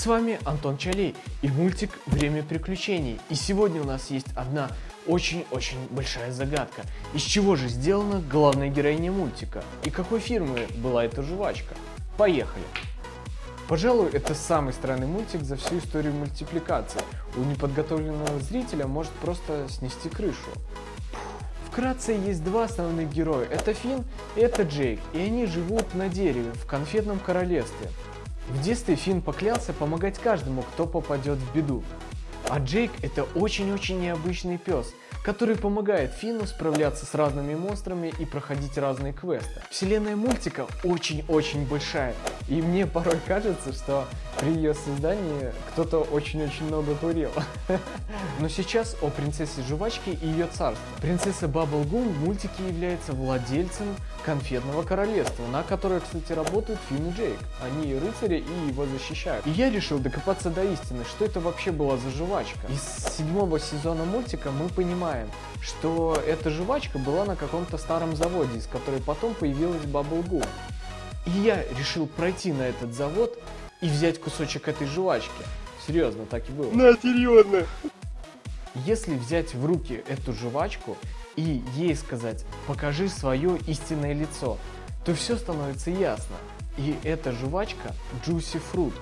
С вами Антон Чалей и мультик «Время приключений». И сегодня у нас есть одна очень-очень большая загадка. Из чего же сделана главная героиня мультика? И какой фирмы была эта жвачка? Поехали! Пожалуй, это самый странный мультик за всю историю мультипликации. У неподготовленного зрителя может просто снести крышу. Вкратце есть два основных героя. Это Финн и это Джейк. И они живут на дереве в конфетном королевстве. В детстве Финн поклялся помогать каждому, кто попадет в беду. А Джейк это очень-очень необычный пес, который помогает Финну справляться с разными монстрами и проходить разные квесты. Вселенная мультика очень-очень большая, и мне порой кажется, что при ее создании кто-то очень-очень много курил. Но сейчас о принцессе жвачки и ее царстве. Принцесса Бабл Гум в мультике является владельцем конфетного королевства, на которое, кстати, работают Финн и Джейк. Они рыцари и его защищают. И я решил докопаться до истины, что это вообще была за жвачка. Из седьмого сезона мультика мы понимаем, что эта жвачка была на каком-то старом заводе, из которой потом появилась Бабл Гум. И я решил пройти на этот завод и взять кусочек этой жвачки. Серьезно, так и было. На, серьезно. Если взять в руки эту жвачку и ей сказать «покажи свое истинное лицо», то все становится ясно. И эта жвачка Juicy Fruit.